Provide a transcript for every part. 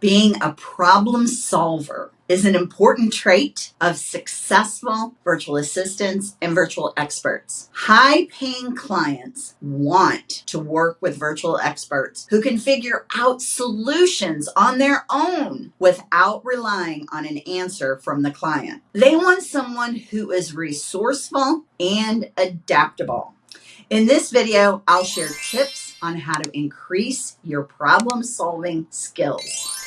Being a problem solver is an important trait of successful virtual assistants and virtual experts. High paying clients want to work with virtual experts who can figure out solutions on their own without relying on an answer from the client. They want someone who is resourceful and adaptable. In this video, I'll share tips on how to increase your problem solving skills.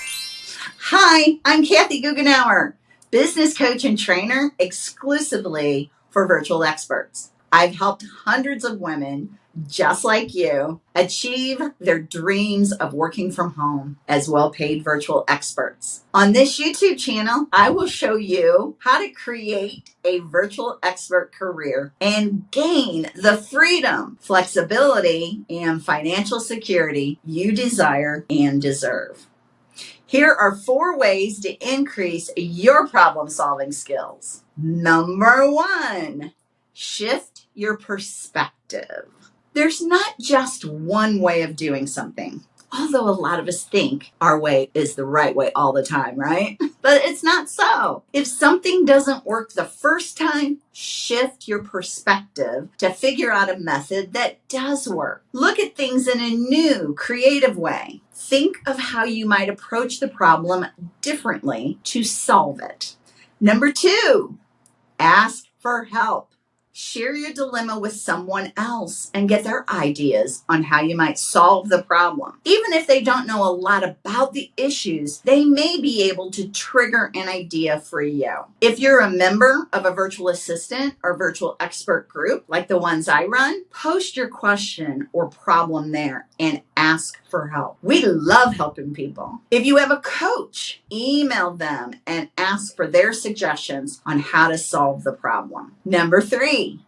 Hi, I'm Kathy Goughenour, business coach and trainer exclusively for virtual experts. I've helped hundreds of women just like you achieve their dreams of working from home as well paid virtual experts. On this YouTube channel, I will show you how to create a virtual expert career and gain the freedom, flexibility, and financial security you desire and deserve. Here are four ways to increase your problem solving skills. Number one, shift your perspective. There's not just one way of doing something although a lot of us think our way is the right way all the time, right? But it's not so. If something doesn't work the first time, shift your perspective to figure out a method that does work. Look at things in a new, creative way. Think of how you might approach the problem differently to solve it. Number two, ask for help. Share your dilemma with someone else and get their ideas on how you might solve the problem. Even if they don't know a lot about the issues, they may be able to trigger an idea for you. If you're a member of a virtual assistant or virtual expert group like the ones I run, post your question or problem there and ask for help. We love helping people. If you have a coach, email them and ask for their suggestions on how to solve the problem. Number three,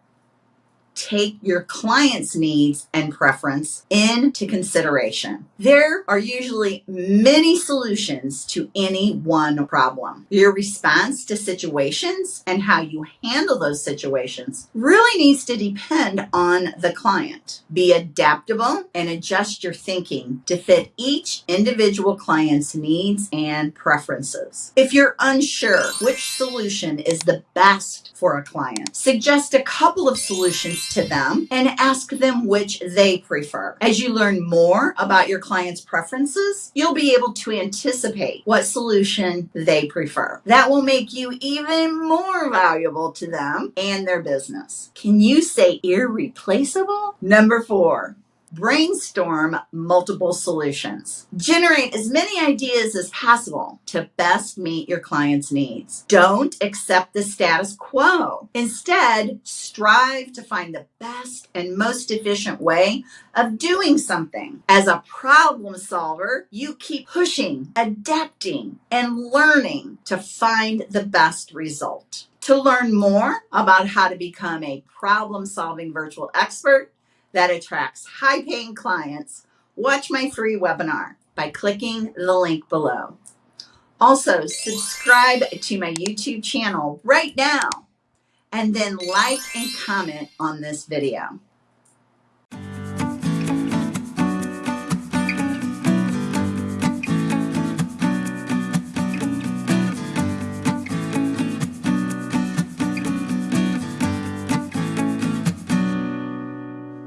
take your client's needs and preference into consideration. There are usually many solutions to any one problem. Your response to situations and how you handle those situations really needs to depend on the client. Be adaptable and adjust your thinking to fit each individual client's needs and preferences. If you're unsure which solution is the best for a client, suggest a couple of solutions to them and ask them which they prefer. As you learn more about your client's preferences, you'll be able to anticipate what solution they prefer. That will make you even more valuable to them and their business. Can you say irreplaceable? Number four, brainstorm multiple solutions. Generate as many ideas as possible to best meet your client's needs. Don't accept the status quo. Instead, strive to find the best and most efficient way of doing something. As a problem solver, you keep pushing, adapting, and learning to find the best result. To learn more about how to become a problem solving virtual expert, that attracts high paying clients, watch my free webinar by clicking the link below. Also, subscribe to my YouTube channel right now and then like and comment on this video.